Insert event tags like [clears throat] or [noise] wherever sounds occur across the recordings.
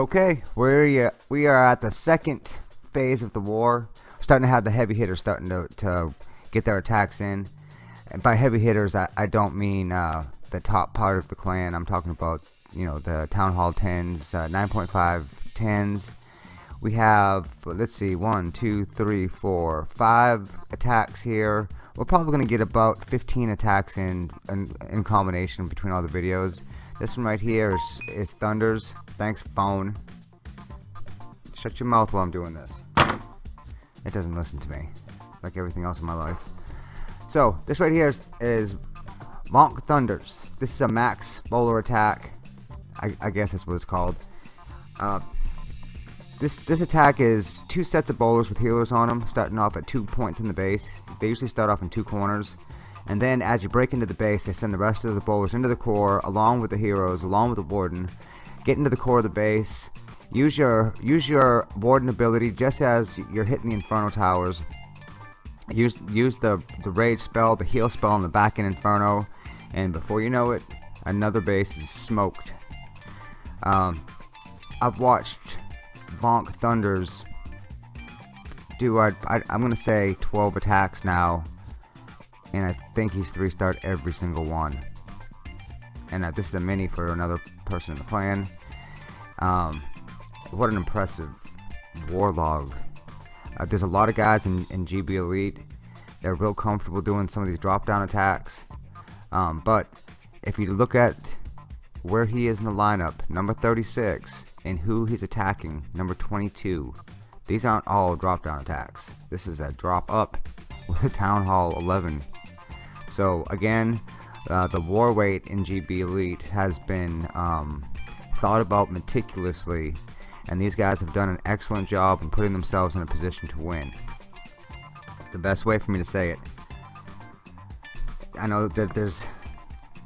Okay, we're we are at the second phase of the war. We're starting to have the heavy hitters starting to, to get their attacks in. And by heavy hitters, I, I don't mean uh, the top part of the clan. I'm talking about you know the Town Hall 10s, uh, 9.5 10s. We have let's see, one, two, three, four, five attacks here. We're probably going to get about 15 attacks in, in in combination between all the videos. This one right here is, is Thunders. Thanks, phone. Shut your mouth while I'm doing this. It doesn't listen to me, like everything else in my life. So, this right here is, is Monk Thunders. This is a max bowler attack. I, I guess that's what it's called. Uh, this this attack is two sets of bowlers with healers on them, starting off at two points in the base. They usually start off in two corners and then as you break into the base they send the rest of the bowlers into the core along with the heroes along with the warden get into the core of the base use your use your warden ability just as you're hitting the inferno towers. Use use the the rage spell the heal spell on the back end inferno and before you know it another base is smoked. Um, I've watched Vonk Thunders do I, I, I'm gonna say 12 attacks now and I think he's three starred every single one and this is a mini for another person in the clan um, what an impressive warlog. Uh, there's a lot of guys in, in GB Elite. They're real comfortable doing some of these drop down attacks. Um, but if you look at where he is in the lineup number 36 and who he's attacking number 22 these aren't all drop down attacks. This is a drop up [laughs] with a Town Hall 11 so again, uh, the war weight in GB Elite has been um, thought about meticulously and these guys have done an excellent job in putting themselves in a position to win. It's the best way for me to say it. I know that there's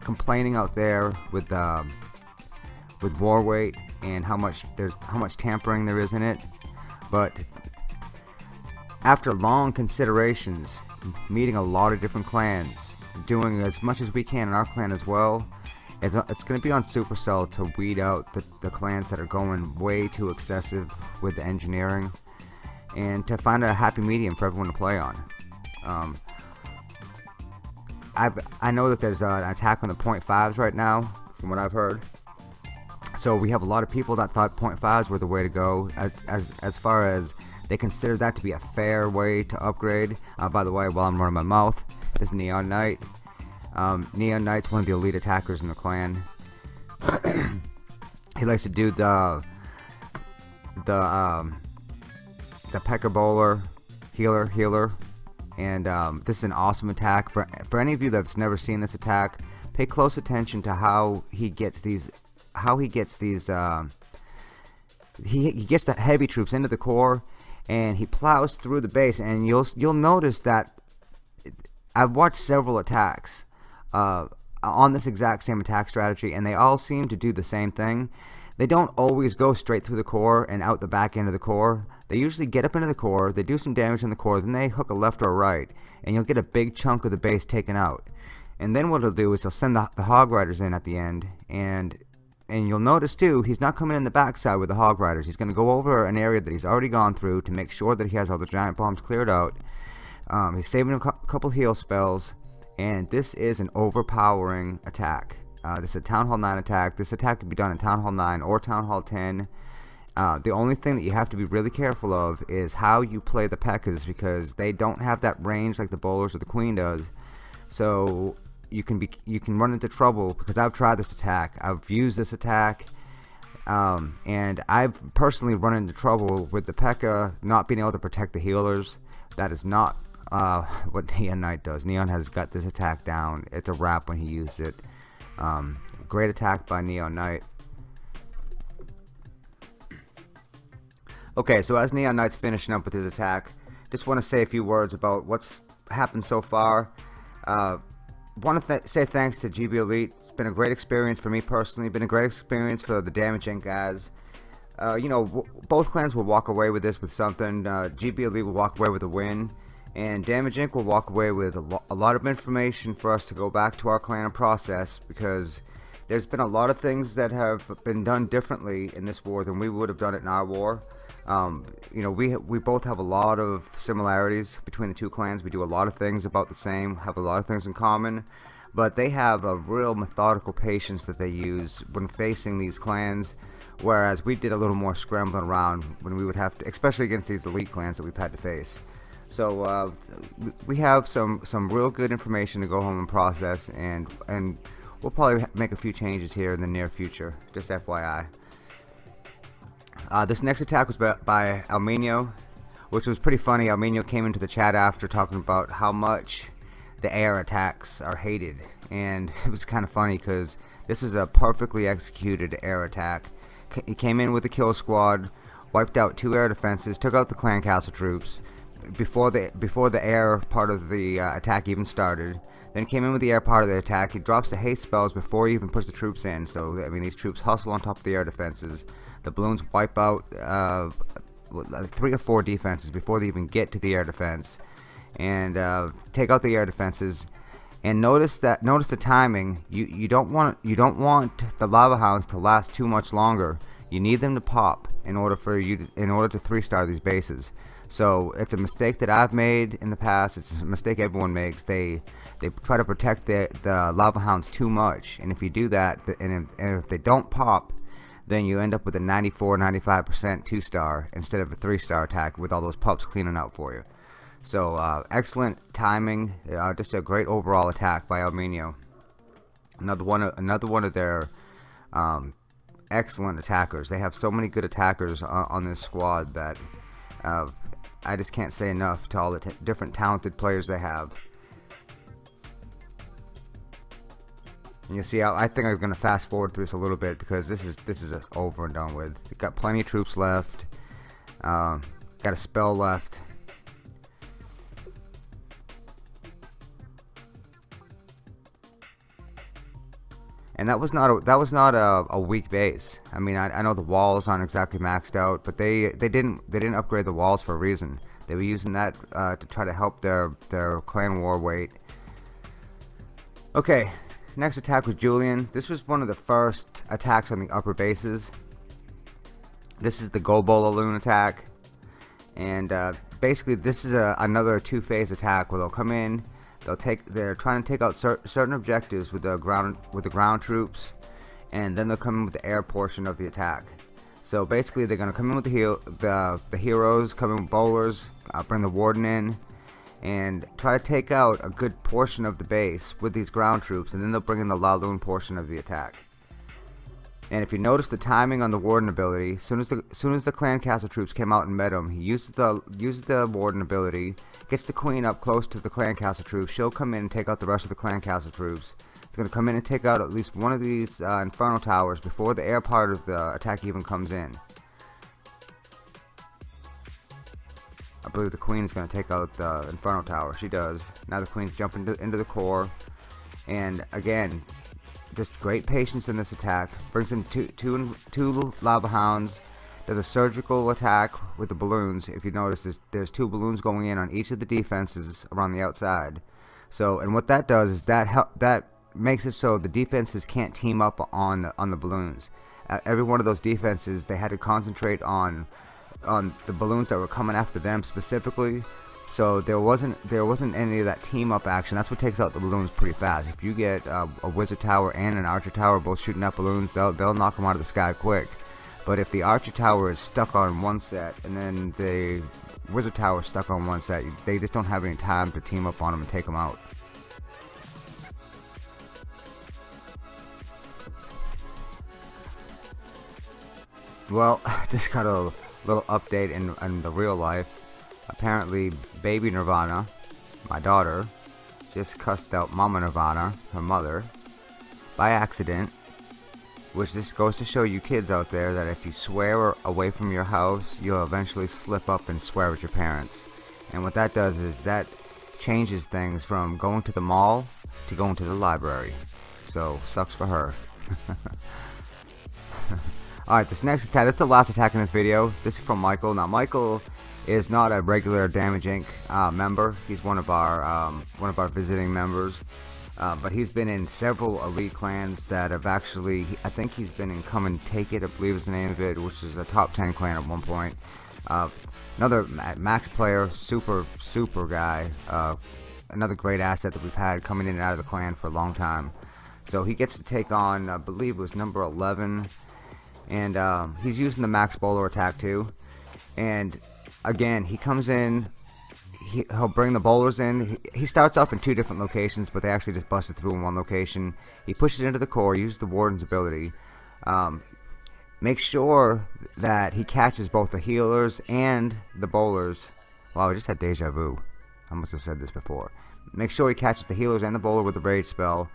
complaining out there with um, with war weight and how much there's how much tampering there is in it, but after long considerations, meeting a lot of different clans, doing as much as we can in our clan as well. It's, it's going to be on Supercell to weed out the, the clans that are going way too excessive with the engineering and to find a happy medium for everyone to play on. Um, i I know that there's an attack on the point .5s right now, from what I've heard. So we have a lot of people that thought point .5s were the way to go, as as as far as they consider that to be a fair way to upgrade. Uh, by the way, while I'm running my mouth, is Neon Knight. Um, Neon Knight's one of the elite attackers in the clan. [clears throat] he likes to do the the um, the Pekka Bowler healer healer, and um, this is an awesome attack for for any of you that's never seen this attack. Pay close attention to how he gets these how he gets these. Uh, he, he gets the heavy troops into the core and he plows through the base and you'll you'll notice that I've watched several attacks uh, on this exact same attack strategy, and they all seem to do the same thing. They don't always go straight through the core and out the back end of the core. They usually get up into the core, they do some damage in the core, then they hook a left or a right, and you'll get a big chunk of the base taken out. And then what he'll do is he'll send the, the Hog Riders in at the end, and and you'll notice too, he's not coming in the backside with the Hog Riders. He's going to go over an area that he's already gone through to make sure that he has all the giant bombs cleared out um, he's saving a couple heal spells, and this is an overpowering attack. Uh, this is a Town Hall 9 attack. This attack can be done in Town Hall 9 or Town Hall 10. Uh, the only thing that you have to be really careful of is how you play the Pekkas because they don't have that range like the Bowlers or the Queen does. So you can be you can run into trouble because I've tried this attack. I've used this attack. Um, and I've personally run into trouble with the P.E.K.K.A not being able to protect the healers. That is not uh, [laughs] what Neon Knight does. Neon has got this attack down. It's a wrap when he used it. Um, great attack by Neon Knight. Okay, so as Neon Knight's finishing up with his attack, just want to say a few words about what's happened so far. Uh, want to th say thanks to GB Elite. It's been a great experience for me personally. Been a great experience for the Damage Inc. guys. Uh, you know, both clans will walk away with this with something. Uh, GB Elite will walk away with a win and Damage Inc. will walk away with a, lo a, lot of information for us to go back to our clan and process because there's been a lot of things that have been done differently in this war than we would have done it in our war. Um, you know, we we both have a lot of similarities between the two clans. We do a lot of things about the same, have a lot of things in common, but they have a real methodical patience that they use when facing these clans. Whereas we did a little more scrambling around when we would have to, especially against these elite clans that we've had to face. So uh, we have some some real good information to go home and process, and and we'll probably make a few changes here in the near future. Just FYI. Uh, this next attack was by, by Almenio, which was pretty funny. Almenio came into the chat after talking about how much the air attacks are hated, and [laughs] it was kind of funny because this is a perfectly executed air attack. He came in with a kill squad, wiped out two air defenses, took out the clan castle troops before the before the air part of the uh, attack even started. Then came in with the air part of the attack. He drops the haste spells before he even puts the troops in. So I mean, these troops hustle on top of the air defenses. The balloons wipe out uh, three or four defenses before they even get to the air defense, and uh, take out the air defenses. And notice that notice the timing. You you don't want you don't want the lava hounds to last too much longer. You need them to pop in order for you to, in order to three star these bases. So it's a mistake that I've made in the past. It's a mistake everyone makes. They they try to protect the the lava hounds too much, and if you do that, and if, and if they don't pop, then you end up with a 94, 95% two star instead of a three star attack with all those pups cleaning out for you. So uh, excellent timing, uh, just a great overall attack by Almenio. Another one, another one of their um, excellent attackers. They have so many good attackers on, on this squad that uh, I just can't say enough to all the different talented players they have. And you see, I, I think I'm going to fast forward through this a little bit because this is this is over and done with. We've got plenty of troops left. Um, got a spell left. And that was not a, that was not a, a weak base. I mean, I, I, know the walls aren't exactly maxed out, but they they didn't they didn't upgrade the walls for a reason. They were using that uh, to try to help their their clan war weight. Okay, next attack was Julian. This was one of the first attacks on the upper bases. This is the Gobola Loon attack, and uh, basically this is a, another two-phase attack where they'll come in They'll take. They're trying to take out cer certain objectives with the ground with the ground troops, and then they'll come in with the air portion of the attack. So basically, they're gonna come in with the heal, the the heroes, come in with bowlers, uh, bring the warden in, and try to take out a good portion of the base with these ground troops, and then they'll bring in the Laloon portion of the attack. And if you notice the timing on the Warden ability, soon as the soon as the Clan Castle troops came out and met him, he uses the uses the Warden ability, gets the Queen up close to the Clan Castle troops. She'll come in and take out the rest of the Clan Castle troops. It's going to come in and take out at least one of these uh, Inferno Towers before the air part of the attack even comes in. I believe the Queen is going to take out the Inferno Tower. She does. Now the Queen's jumping into, into the core. And again, just great patience in this attack. Brings in two, two, two lava hounds. Does a surgical attack with the balloons. If you notice, there's, there's two balloons going in on each of the defenses around the outside. So, and what that does is that help, that makes it so the defenses can't team up on the, on the balloons. Uh, every one of those defenses, they had to concentrate on on the balloons that were coming after them specifically so there wasn't there wasn't any of that team up action. That's what takes out the balloons pretty fast. If you get uh, a wizard tower and an archer tower both shooting up balloons, they'll they'll knock them out of the sky quick. But if the archer tower is stuck on one set and then the wizard tower is stuck on one set, they just don't have any time to team up on them and take them out. Well, [laughs] just got a little update in, in the real life. Apparently, baby Nirvana, my daughter, just cussed out Mama Nirvana, her mother, by accident. Which this goes to show you kids out there that if you swear away from your house, you'll eventually slip up and swear at your parents. And what that does is that changes things from going to the mall to going to the library. So, sucks for her. [laughs] Alright, this next attack, this is the last attack in this video. This is from Michael. Now, Michael is not a regular Damage Inc. Uh, member. He's one of our um, one of our visiting members. Uh, but he's been in several elite clans that have actually, I think he's been in Come and Take It, I believe is the name of it, which is a top 10 clan at one point. Uh, another max player, super, super guy. Uh, another great asset that we've had coming in and out of the clan for a long time. So he gets to take on, I believe it was number 11. And um, he's using the max bowler attack too. And again, he comes in he, will bring the bowlers in. He, he, starts off in two different locations, but they actually just busted through in one location. He pushes into the core, uses the Warden's ability. Um, make sure that he catches both the healers and the bowlers. Wow, I just had deja vu. I must have said this before. Make sure he catches the healers and the bowler with the rage spell.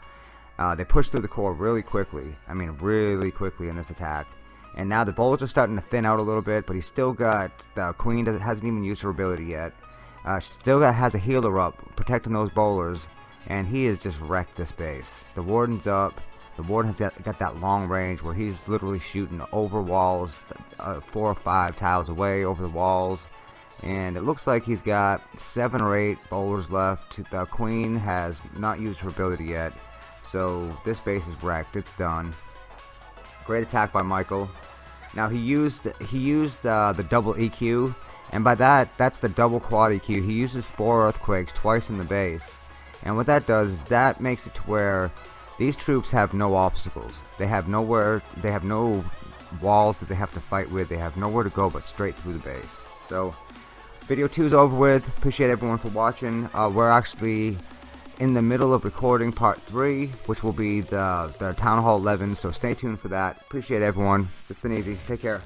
Uh, they push through the core really quickly. I mean, really quickly in this attack. And now the bowlers are starting to thin out a little bit, but he's still got the queen hasn't even used her ability yet. Uh, still has a healer up, protecting those bowlers, and he has just wrecked this base. The warden's up. The warden has got, got that long range where he's literally shooting over walls, uh, four or five tiles away over the walls. And it looks like he's got seven or eight bowlers left. The queen has not used her ability yet. So this base is wrecked. It's done. Great attack by Michael. Now he used he used uh, the double EQ and by that, that's the double quad EQ. He uses four earthquakes twice in the base. And what that does is that makes it to where these troops have no obstacles. They have nowhere, they have no walls that they have to fight with. They have nowhere to go but straight through the base. So, video 2 is over with. Appreciate everyone for watching. Uh, we're actually in the middle of recording part 3, which will be the, the Town Hall 11, so stay tuned for that. Appreciate everyone. It's been easy. Take care.